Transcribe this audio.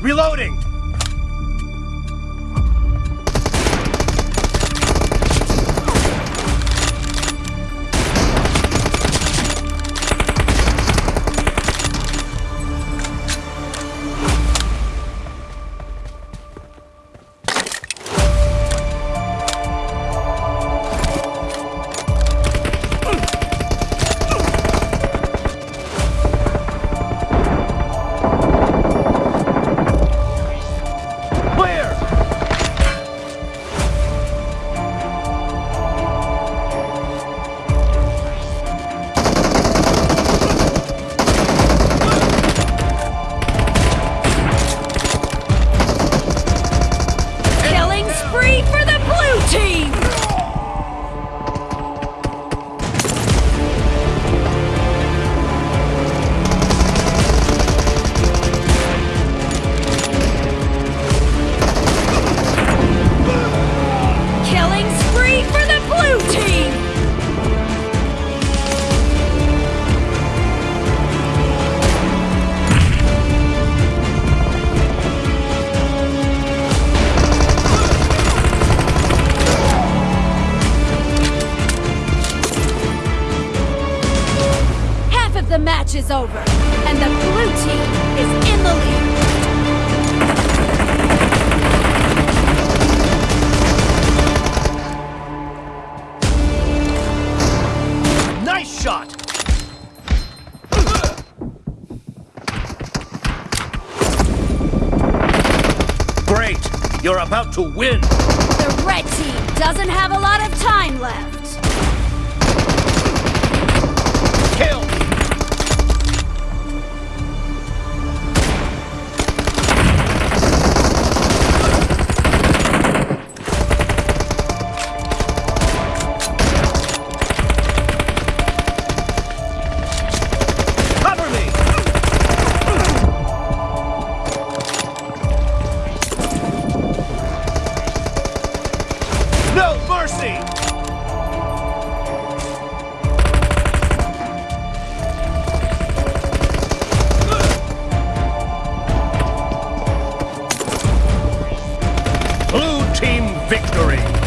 Reloading! Match is over, and the blue team is in the lead. Nice shot! Great! You're about to win! The red team doesn't have a lot of time left. No mercy! Blue team victory!